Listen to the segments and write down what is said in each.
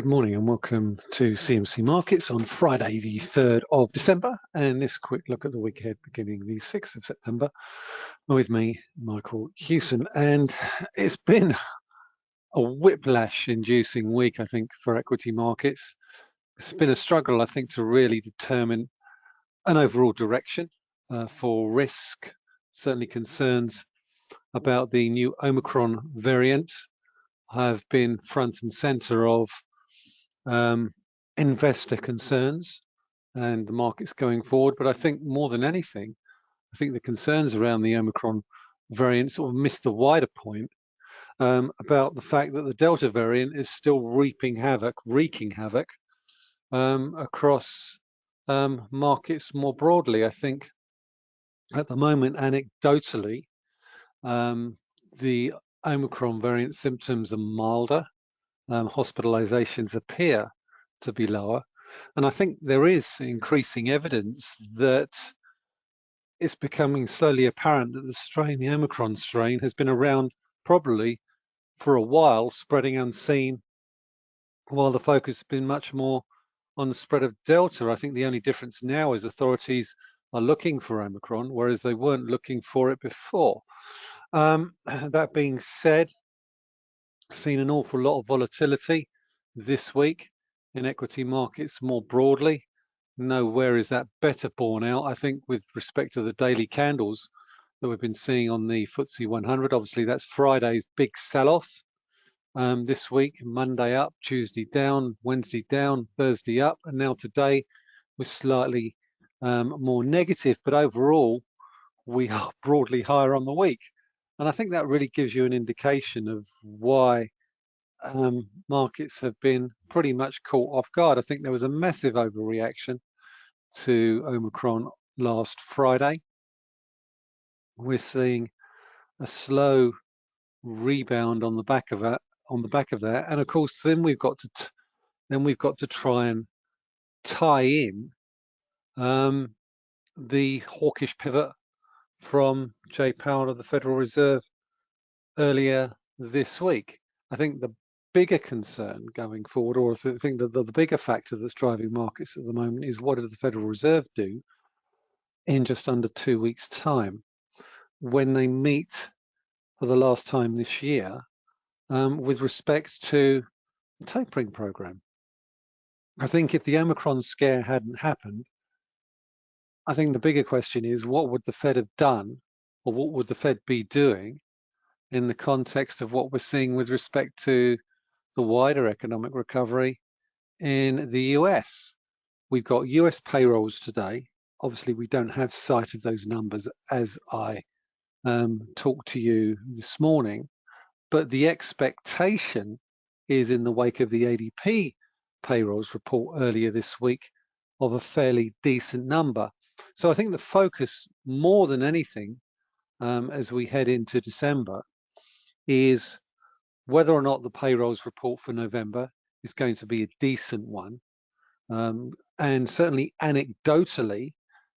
Good morning and welcome to CMC Markets on Friday, the 3rd of December, and this quick look at the week ahead beginning the 6th of September with me, Michael Hewson. And it's been a whiplash inducing week, I think, for equity markets. It's been a struggle, I think, to really determine an overall direction uh, for risk, certainly concerns about the new Omicron variant have been front and center of um, investor concerns and the markets going forward. But I think more than anything, I think the concerns around the Omicron variant sort of missed the wider point um, about the fact that the Delta variant is still reaping havoc, wreaking havoc um, across um, markets more broadly. I think at the moment, anecdotally, um, the Omicron variant symptoms are milder um, hospitalizations appear to be lower. And I think there is increasing evidence that it's becoming slowly apparent that the strain, the Omicron strain, has been around probably for a while, spreading unseen, while the focus has been much more on the spread of Delta. I think the only difference now is authorities are looking for Omicron, whereas they weren't looking for it before. Um, that being said, seen an awful lot of volatility this week in equity markets more broadly. Nowhere is that better borne out. I think with respect to the daily candles that we've been seeing on the FTSE 100, obviously that's Friday's big sell-off um, this week. Monday up, Tuesday down, Wednesday down, Thursday up, and now today we're slightly um, more negative, but overall we are broadly higher on the week. And I think that really gives you an indication of why um, markets have been pretty much caught off guard. I think there was a massive overreaction to Omicron last Friday. We're seeing a slow rebound on the back of that, on the back of that, and of course, then we've got to then we've got to try and tie in um, the hawkish pivot from Jay Powell of the Federal Reserve earlier this week. I think the bigger concern going forward, or I think that the, bigger factor that's driving markets at the moment is what did the Federal Reserve do in just under two weeks' time when they meet for the last time this year um, with respect to the tapering program. I think if the Omicron scare hadn't happened, I think the bigger question is what would the Fed have done or what would the Fed be doing in the context of what we're seeing with respect to the wider economic recovery in the US. We've got US payrolls today. Obviously, we don't have sight of those numbers as I um, talked to you this morning, but the expectation is in the wake of the ADP payrolls report earlier this week of a fairly decent number. So I think the focus more than anything um, as we head into December is whether or not the payrolls report for November is going to be a decent one. Um, and certainly anecdotally,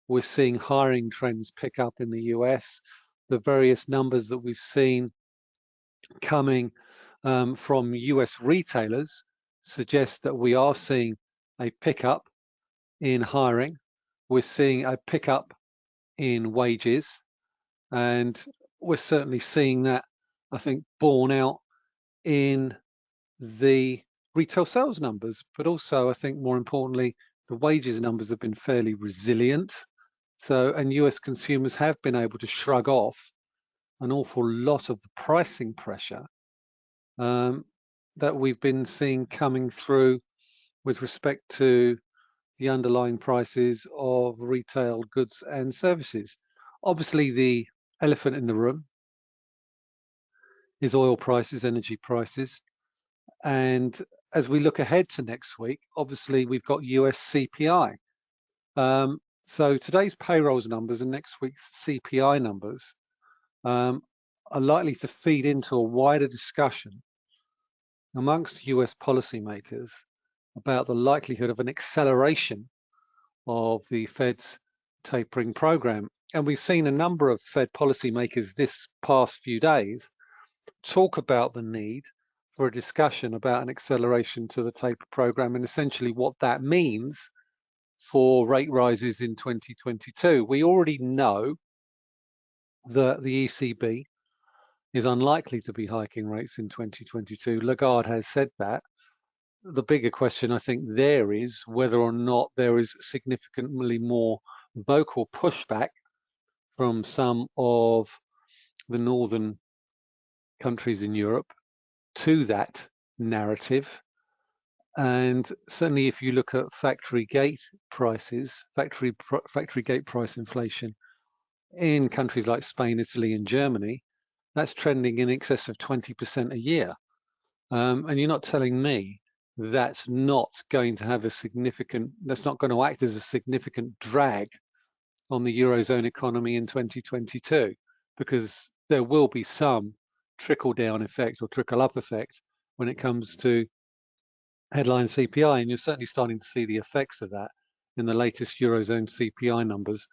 we're seeing hiring trends pick up in the US. The various numbers that we've seen coming um, from US retailers suggest that we are seeing a pickup in hiring. We're seeing a pickup in wages, and we're certainly seeing that, I think, borne out in the retail sales numbers, but also I think more importantly, the wages numbers have been fairly resilient. So, and US consumers have been able to shrug off an awful lot of the pricing pressure um, that we've been seeing coming through with respect to the underlying prices of retail goods and services. Obviously, the elephant in the room is oil prices, energy prices. And as we look ahead to next week, obviously we've got US CPI. Um, so today's payrolls numbers and next week's CPI numbers um, are likely to feed into a wider discussion amongst US policymakers about the likelihood of an acceleration of the Fed's tapering program. And we've seen a number of Fed policymakers this past few days talk about the need for a discussion about an acceleration to the taper program and essentially what that means for rate rises in 2022. We already know that the ECB is unlikely to be hiking rates in 2022. Lagarde has said that. The bigger question I think there is whether or not there is significantly more vocal pushback from some of the northern countries in Europe to that narrative. And certainly if you look at factory gate prices, factory factory gate price inflation in countries like Spain, Italy, and Germany, that's trending in excess of 20% a year. Um, and you're not telling me that's not going to have a significant, that's not going to act as a significant drag on the Eurozone economy in 2022, because there will be some trickle down effect or trickle up effect when it comes to headline CPI. And you're certainly starting to see the effects of that in the latest Eurozone CPI numbers,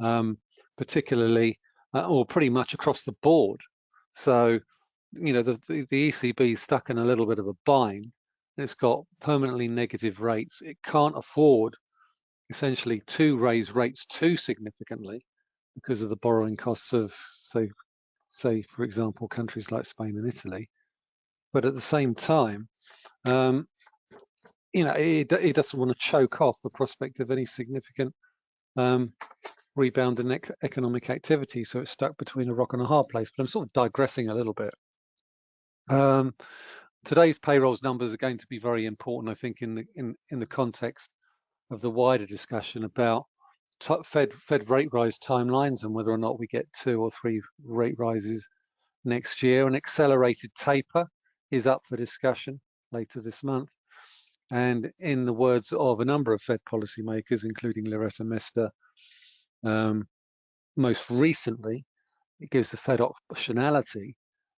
um, particularly uh, or pretty much across the board. So, you know, the, the, the ECB is stuck in a little bit of a bind. It's got permanently negative rates. It can't afford essentially to raise rates too significantly because of the borrowing costs of, say, say for example, countries like Spain and Italy. But at the same time, um, you know, it, it doesn't want to choke off the prospect of any significant um, rebound in ec economic activity. So it's stuck between a rock and a hard place. But I'm sort of digressing a little bit. Um, today's payrolls numbers are going to be very important, I think, in the in in the context of the wider discussion about Fed Fed rate rise timelines and whether or not we get two or three rate rises next year. An accelerated taper is up for discussion later this month. And in the words of a number of Fed policymakers, including Loretta Mester, um, most recently, it gives the Fed optionality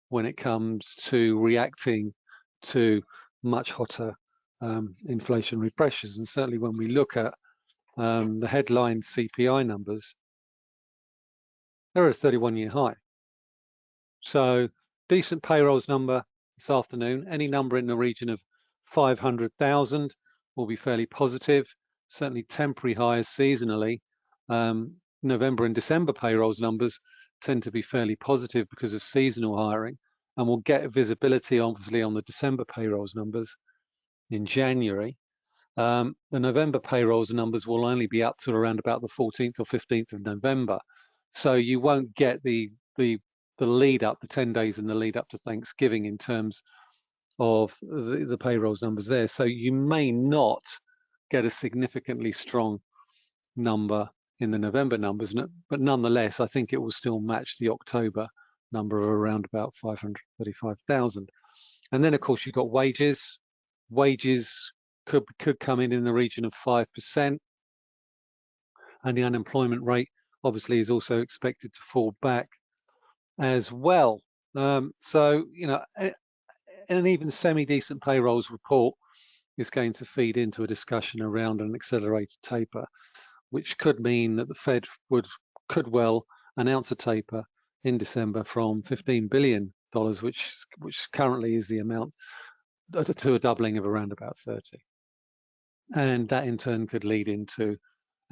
when it comes to reacting to much hotter um, inflationary pressures. And certainly when we look at um, the headline CPI numbers, they're at a 31 year high. So decent payrolls number this afternoon, any number in the region of 500,000 will be fairly positive, certainly temporary highs seasonally. Um, November and December payrolls numbers tend to be fairly positive because of seasonal hiring and we'll get visibility obviously on the December payrolls numbers in January. Um, the November payrolls numbers will only be up to around about the 14th or 15th of November. So you won't get the, the, the lead up, the 10 days in the lead up to Thanksgiving in terms of the, the payrolls numbers there. So you may not get a significantly strong number in the November numbers, but nonetheless, I think it will still match the October number of around about 535,000. And then of course you've got wages. Wages could, could come in in the region of 5%. And the unemployment rate obviously is also expected to fall back as well. Um, so, you know, an even semi-decent payrolls report is going to feed into a discussion around an accelerated taper, which could mean that the Fed would could well announce a taper in December from 15 billion dollars, which which currently is the amount, uh, to a doubling of around about 30. And that in turn could lead into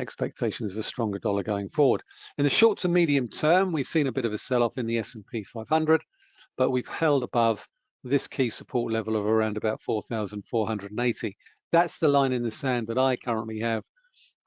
expectations of a stronger dollar going forward. In the short to medium term, we've seen a bit of a sell-off in the S&P 500, but we've held above this key support level of around about 4,480. That's the line in the sand that I currently have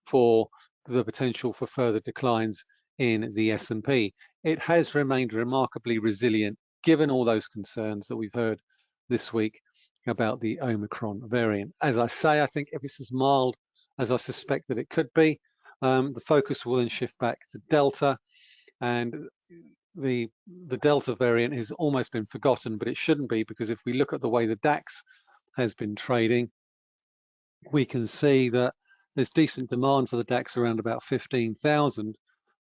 for the potential for further declines in the S&P. It has remained remarkably resilient given all those concerns that we've heard this week about the Omicron variant. As I say, I think if it's as mild as I suspect that it could be, um, the focus will then shift back to Delta and the the Delta variant has almost been forgotten, but it shouldn't be because if we look at the way the DAX has been trading, we can see that there's decent demand for the DAX around about 15,000,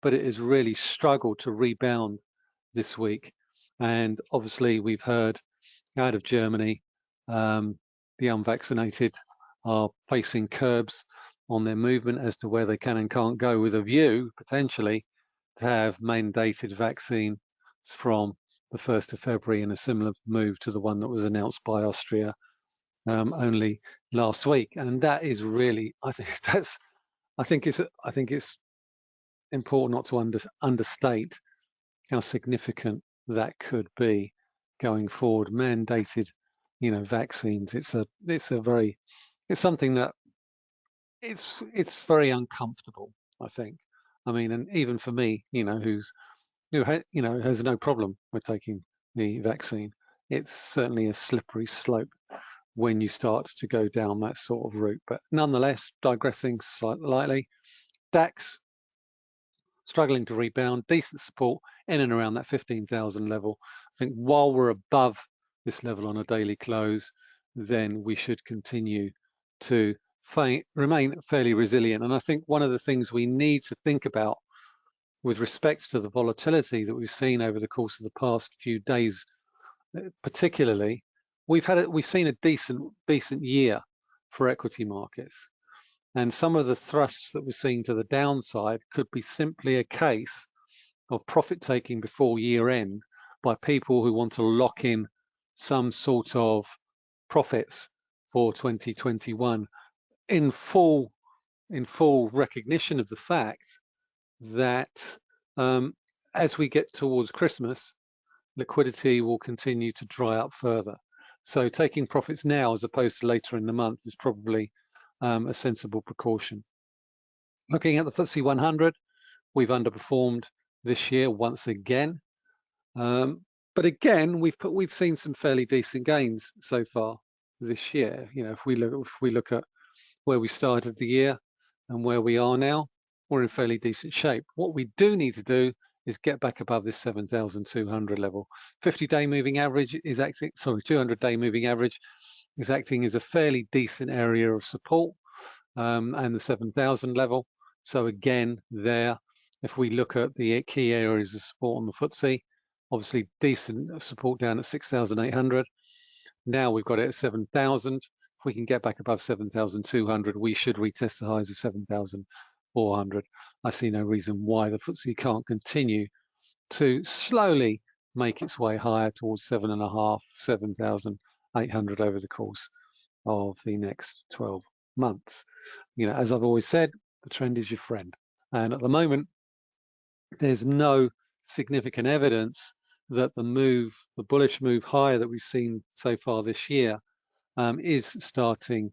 but it has really struggled to rebound this week. And obviously we've heard out of Germany, um, the unvaccinated are facing curbs on their movement as to where they can and can't go with a view potentially to have mandated vaccine from the 1st of February in a similar move to the one that was announced by Austria um, only last week. And that is really, I think that's, I think it's, I think it's important not to under, understate how significant that could be going forward. Mandated, you know, vaccines. It's a, it's a very, it's something that it's, it's very uncomfortable. I think. I mean, and even for me, you know, who's who you know has no problem with taking the vaccine, it's certainly a slippery slope when you start to go down that sort of route. But nonetheless, digressing slightly, DAX struggling to rebound, decent support in and around that 15,000 level. I think while we're above this level on a daily close, then we should continue to remain fairly resilient. And I think one of the things we need to think about with respect to the volatility that we've seen over the course of the past few days, uh, particularly, we've had a, we've seen a decent decent year for equity markets, and some of the thrusts that we're seeing to the downside could be simply a case of profit taking before year end by people who want to lock in some sort of profits for 2021 in full in full recognition of the fact that um, as we get towards Christmas, liquidity will continue to dry up further. So taking profits now as opposed to later in the month is probably um, a sensible precaution. Looking at the FTSE 100, we've underperformed this year once again. Um, but again, we've put, we've seen some fairly decent gains so far this year. You know, if we look if we look at where we started the year and where we are now, we're in fairly decent shape. What we do need to do is get back above this 7,200 level. 50-day moving average is acting, sorry, 200-day moving average is acting as a fairly decent area of support um, and the 7,000 level. So again, there, if we look at the key areas of support on the FTSE, obviously decent support down at 6,800. Now we've got it at 7,000 if we can get back above 7,200, we should retest the highs of 7,400. I see no reason why the FTSE can't continue to slowly make its way higher towards seven and a half, 7,800 over the course of the next 12 months. You know, as I've always said, the trend is your friend. And at the moment, there's no significant evidence that the move, the bullish move higher that we've seen so far this year um, is starting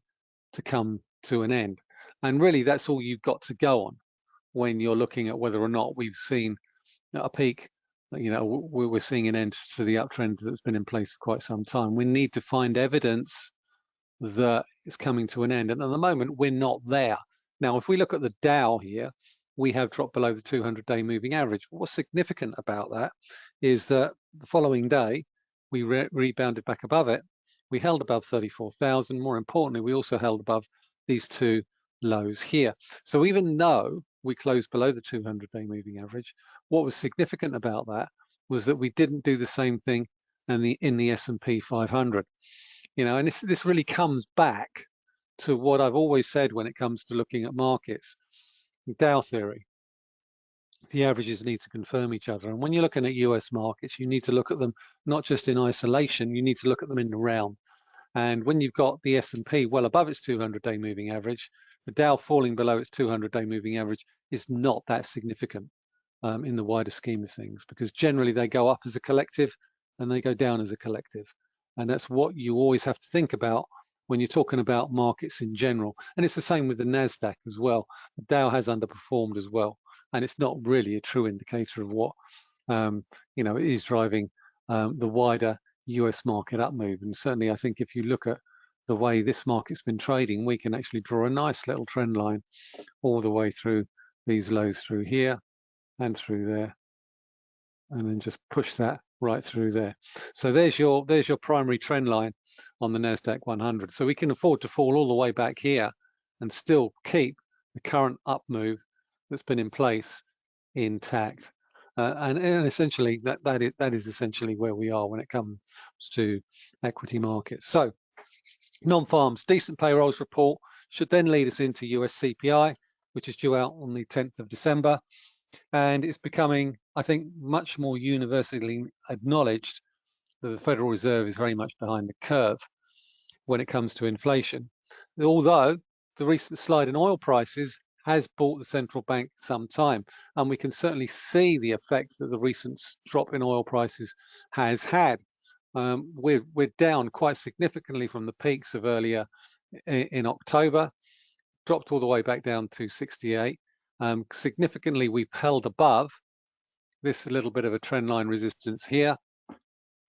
to come to an end. And really, that's all you've got to go on when you're looking at whether or not we've seen a peak. You know, we're seeing an end to the uptrend that's been in place for quite some time. We need to find evidence that it's coming to an end. And at the moment, we're not there. Now, if we look at the Dow here, we have dropped below the 200-day moving average. What's significant about that is that the following day, we re rebounded back above it we held above 34,000. More importantly, we also held above these two lows here. So even though we closed below the 200-day moving average, what was significant about that was that we didn't do the same thing in the in the S&P 500. You know, and this this really comes back to what I've always said when it comes to looking at markets, Dow theory. The averages need to confirm each other. And when you're looking at US markets, you need to look at them not just in isolation, you need to look at them in the round. And when you've got the S&P well above its 200-day moving average, the Dow falling below its 200-day moving average is not that significant um, in the wider scheme of things, because generally they go up as a collective and they go down as a collective. And that's what you always have to think about when you're talking about markets in general. And it's the same with the NASDAQ as well. The Dow has underperformed as well. And it's not really a true indicator of what, um, you know, is driving um, the wider US market up move. And certainly I think if you look at the way this market's been trading, we can actually draw a nice little trend line all the way through these lows through here and through there, and then just push that right through there. So there's your there's your primary trend line on the Nasdaq 100. So we can afford to fall all the way back here and still keep the current up move that's been in place intact. Uh, and, and, essentially that that is, that is essentially where we are when it comes to equity markets. So non-farms, decent payrolls report should then lead us into US CPI, which is due out on the 10th of December. And it's becoming I think, much more universally acknowledged that the Federal Reserve is very much behind the curve when it comes to inflation. Although the recent slide in oil prices has bought the central bank some time, and we can certainly see the effect that the recent drop in oil prices has had. Um, we're, we're down quite significantly from the peaks of earlier in, in October, dropped all the way back down to 68. Um, significantly, we've held above this little bit of a trend line resistance here.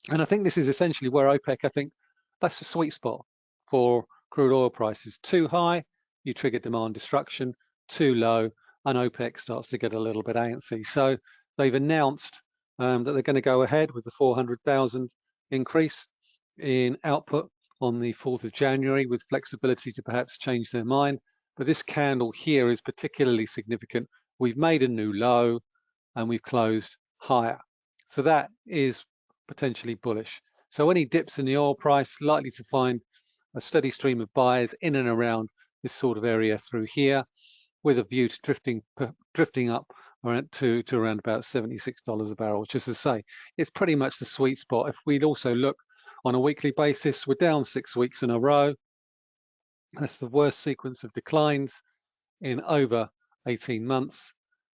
And I think this is essentially where OPEC, I think that's the sweet spot for crude oil prices. Too high, you trigger demand destruction, too low, and OPEC starts to get a little bit antsy. So they've announced um, that they're going to go ahead with the 400,000 increase in output on the 4th of January with flexibility to perhaps change their mind. But this candle here is particularly significant. We've made a new low and we've closed higher. So that is potentially bullish. So any dips in the oil price likely to find a steady stream of buyers in and around this sort of area through here with a view to drifting drifting up around to, to around about $76 a barrel, which is to say, it's pretty much the sweet spot. If we'd also look on a weekly basis, we're down six weeks in a row. That's the worst sequence of declines in over 18 months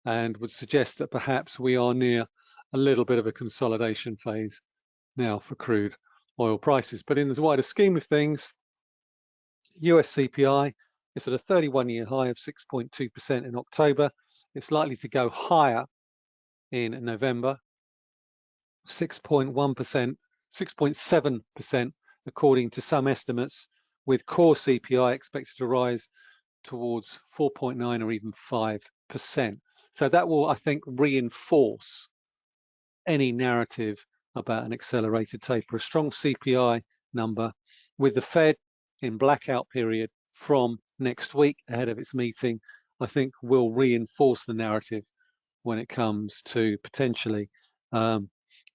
and would suggest that perhaps we are near a little bit of a consolidation phase now for crude oil prices. But in the wider scheme of things, US CPI is at a 31-year high of 6.2% in October. It's likely to go higher in November, 6.1%, 6.7% according to some estimates, with core CPI expected to rise towards 4.9 or even 5%. So that will, I think, reinforce any narrative about an accelerated taper. A strong CPI number with the Fed in blackout period from next week ahead of its meeting, I think will reinforce the narrative when it comes to potentially um,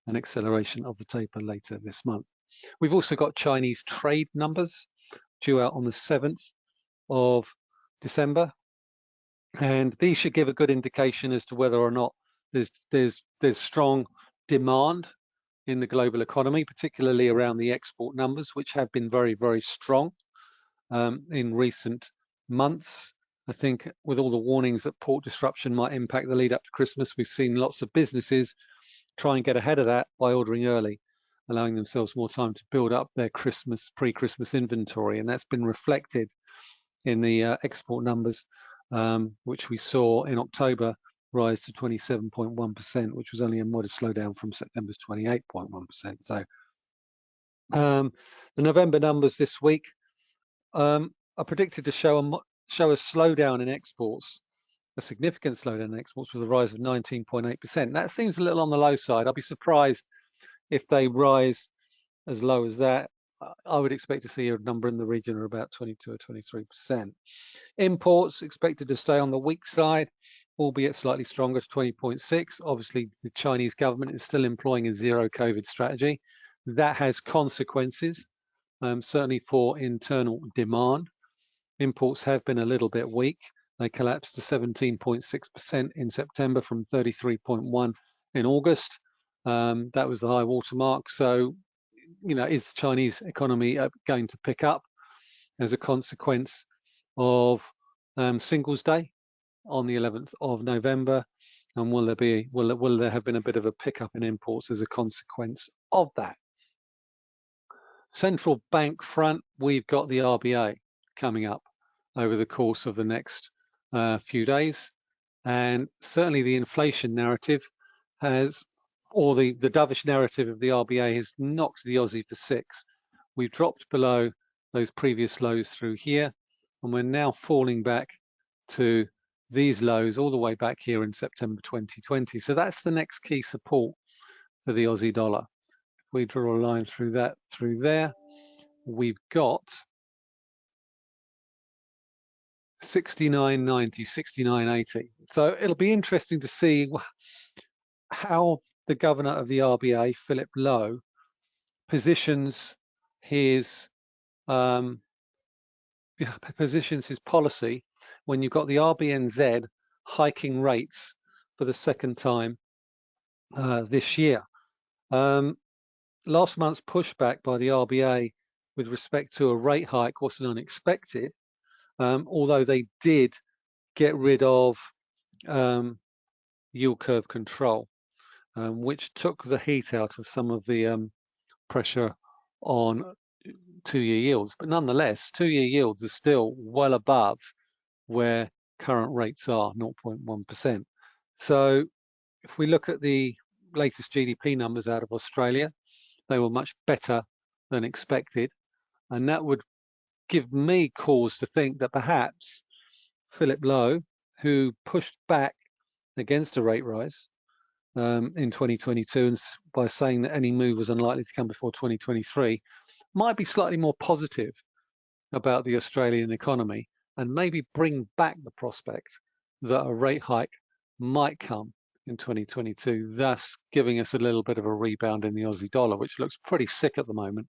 an acceleration of the taper later this month. We've also got Chinese trade numbers due out on the 7th of December. And these should give a good indication as to whether or not there's there's there's strong demand in the global economy, particularly around the export numbers, which have been very, very strong um, in recent months. I think with all the warnings that port disruption might impact the lead up to Christmas, we've seen lots of businesses try and get ahead of that by ordering early, allowing themselves more time to build up their Christmas, pre-Christmas inventory. And that's been reflected in the uh, export numbers, um, which we saw in October rise to 27.1%, which was only a modest slowdown from September's 28.1%. So um, the November numbers this week um, are predicted to show a, show a slowdown in exports, a significant slowdown in exports with a rise of 19.8%. That seems a little on the low side. I'd be surprised if they rise as low as that. I would expect to see a number in the region of about 22 or 23%. Imports expected to stay on the weak side, albeit slightly stronger to 20.6. Obviously, the Chinese government is still employing a zero COVID strategy. That has consequences, um, certainly for internal demand. Imports have been a little bit weak. They collapsed to 17.6% in September from 33.1 in August. Um, that was the high watermark. So you know, is the Chinese economy uh, going to pick up as a consequence of um, Singles Day on the 11th of November? And will there be will will there have been a bit of a pickup in imports as a consequence of that? Central bank front, we've got the RBA coming up over the course of the next uh, few days, and certainly the inflation narrative has or the, the dovish narrative of the RBA has knocked the Aussie for six. We've dropped below those previous lows through here, and we're now falling back to these lows all the way back here in September 2020. So that's the next key support for the Aussie dollar. If we draw a line through that, through there, we've got 69.90, 69.80. So it'll be interesting to see how the governor of the RBA, Philip Lowe, positions his um, positions his policy when you've got the RBNZ hiking rates for the second time uh, this year. Um, last month's pushback by the RBA with respect to a rate hike wasn't unexpected, um, although they did get rid of um, yield curve control, um, which took the heat out of some of the um, pressure on two-year yields. But nonetheless, two-year yields are still well above where current rates are, 0.1%. So if we look at the latest GDP numbers out of Australia, they were much better than expected. And that would give me cause to think that perhaps Philip Lowe, who pushed back against a rate rise um, in 2022 and by saying that any move was unlikely to come before 2023, might be slightly more positive about the Australian economy and maybe bring back the prospect that a rate hike might come in 2022, thus giving us a little bit of a rebound in the Aussie dollar, which looks pretty sick at the moment,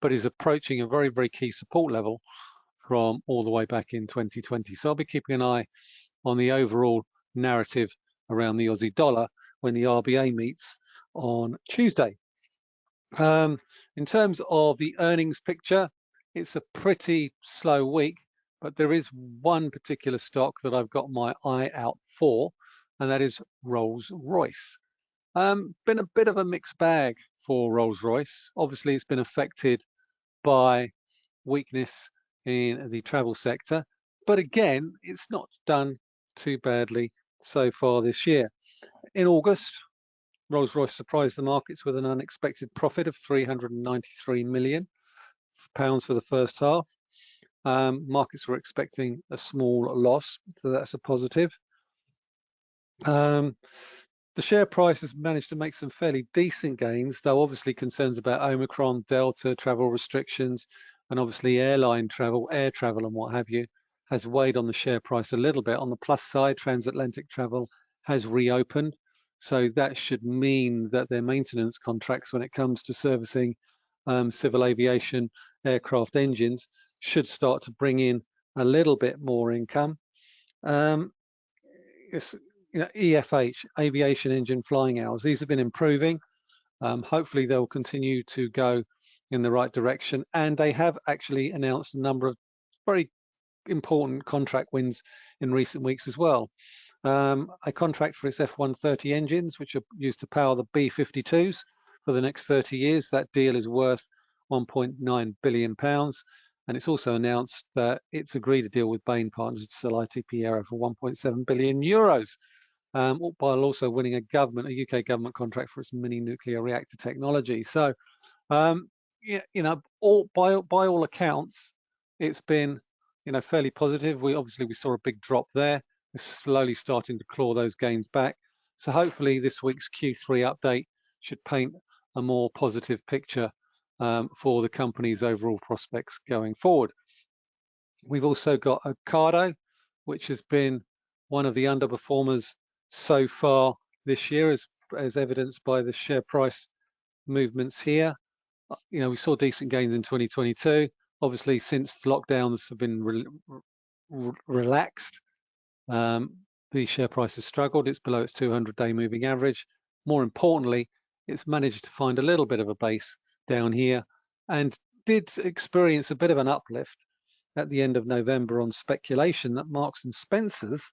but is approaching a very, very key support level from all the way back in 2020. So I'll be keeping an eye on the overall narrative around the Aussie dollar when the RBA meets on Tuesday. Um, in terms of the earnings picture, it's a pretty slow week, but there is one particular stock that I've got my eye out for, and that is Rolls-Royce. Um, been a bit of a mixed bag for Rolls-Royce. Obviously, it's been affected by weakness in the travel sector, but again, it's not done too badly so far this year. In August, Rolls-Royce surprised the markets with an unexpected profit of 393 million pounds for the first half. Um, markets were expecting a small loss, so that's a positive. Um, the share price has managed to make some fairly decent gains, though obviously concerns about Omicron, Delta, travel restrictions, and obviously airline travel, air travel and what have you, has weighed on the share price a little bit. On the plus side, transatlantic travel has reopened. So that should mean that their maintenance contracts when it comes to servicing um, civil aviation aircraft engines should start to bring in a little bit more income. Um, you know, EFH, aviation engine flying hours, these have been improving. Um, hopefully they'll continue to go in the right direction. And they have actually announced a number of very important contract wins in recent weeks as well um, a contract for its F-130 engines, which are used to power the B-52s for the next 30 years. That deal is worth 1.9 billion pounds. And it's also announced that it's agreed a deal with Bain Partners to sell ITP Aero for 1.7 billion euros, um, while also winning a government, a UK government contract for its mini nuclear reactor technology. So, um, you know, all by by all accounts, it's been, you know, fairly positive. We obviously we saw a big drop there We're slowly starting to claw those gains back. So hopefully this week's Q3 update should paint a more positive picture um, for the company's overall prospects going forward. We've also got Ocado, which has been one of the underperformers so far this year, as, as evidenced by the share price movements here. Uh, you know, we saw decent gains in 2022. Obviously, since the lockdowns have been re re relaxed, um, the share price has struggled. It's below its 200-day moving average. More importantly, it's managed to find a little bit of a base down here and did experience a bit of an uplift at the end of November on speculation that Marks and Spencers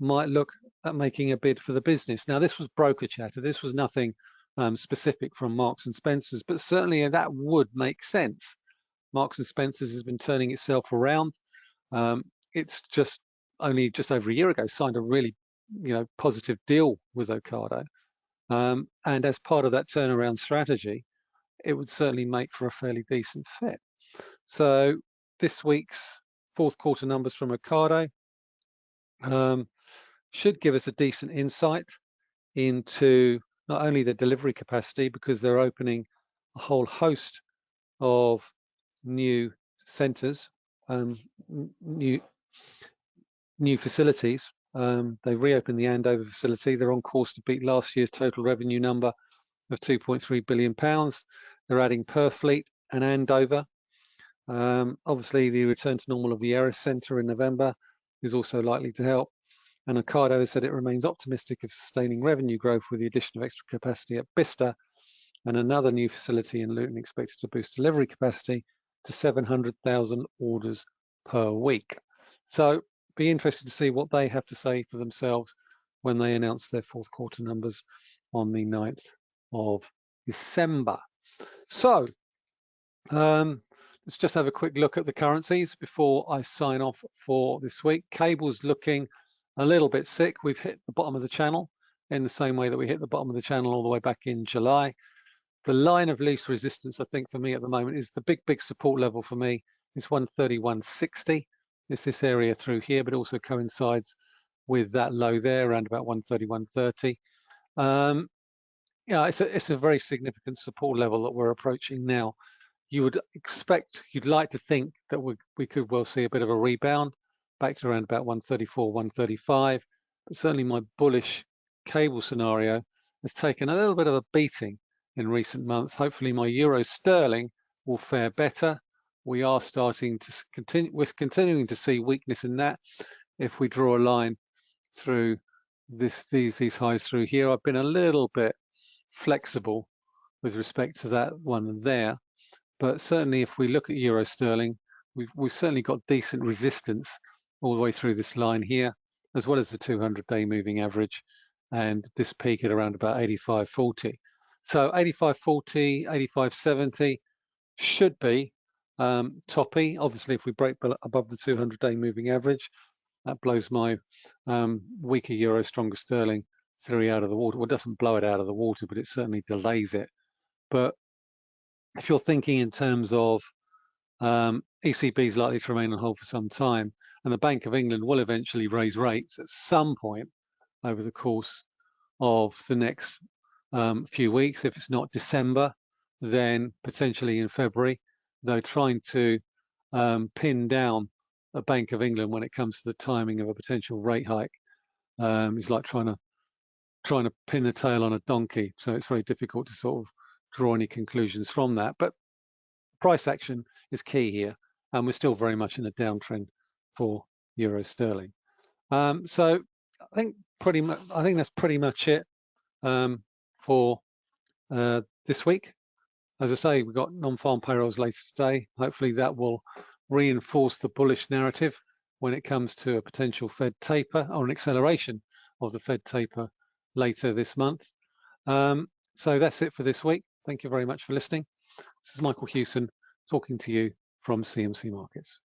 might look at making a bid for the business. Now, this was broker chatter. This was nothing um, specific from Marks and Spencers, but certainly that would make sense. Marks and Spencers has been turning itself around. Um, it's just only just over a year ago signed a really you know positive deal with Ocado. Um, and as part of that turnaround strategy, it would certainly make for a fairly decent fit. So this week's fourth quarter numbers from Ocado um, should give us a decent insight into not only the delivery capacity because they're opening a whole host of new centers, um, new new facilities. Um, they've reopened the Andover facility. They're on course to beat last year's total revenue number of 2.3 billion pounds. They're adding Purfleet and Andover. Um, obviously, the return to normal of the Erith Centre in November is also likely to help. And Ocado has said it remains optimistic of sustaining revenue growth with the addition of extra capacity at Bicester and another new facility in Luton expected to boost delivery capacity to 700,000 orders per week. So be interested to see what they have to say for themselves when they announce their fourth quarter numbers on the 9th of December. So um, let's just have a quick look at the currencies before I sign off for this week. Cable's looking a little bit sick. We've hit the bottom of the channel in the same way that we hit the bottom of the channel all the way back in July. The line of least resistance, I think, for me at the moment is the big, big support level for me is 131.60. It's this area through here, but also coincides with that low there around about 131.30. Um, yeah, it's a, it's a very significant support level that we're approaching now. You would expect, you'd like to think that we, we could well see a bit of a rebound back to around about 134, 135. But certainly my bullish cable scenario has taken a little bit of a beating in recent months. Hopefully my euro sterling will fare better. We are starting to continue, we're continuing to see weakness in that. If we draw a line through this, these, these highs through here, I've been a little bit flexible with respect to that one there. But certainly if we look at euro sterling, we've, we've certainly got decent resistance all the way through this line here, as well as the 200 day moving average and this peak at around about 85.40. So 85.40, 85.70 should be um, toppy. Obviously, if we break above the 200 day moving average, that blows my um, weaker euro, stronger sterling theory out of the water. Well, it doesn't blow it out of the water, but it certainly delays it. But if you're thinking in terms of um, ECB is likely to remain on hold for some time, and the Bank of England will eventually raise rates at some point over the course of the next um, few weeks. If it's not December, then potentially in February. They're trying to um, pin down a Bank of England when it comes to the timing of a potential rate hike. Um, it's like trying to trying to pin a tail on a donkey. So it's very difficult to sort of draw any conclusions from that. But price action is key here, and we're still very much in a downtrend for euro sterling. Um, so I think pretty much I think that's pretty much it um, for uh, this week. As I say, we've got non-farm payrolls later today. Hopefully that will reinforce the bullish narrative when it comes to a potential Fed taper or an acceleration of the Fed taper later this month. Um, so that's it for this week. Thank you very much for listening. This is Michael Hewson talking to you from CMC Markets.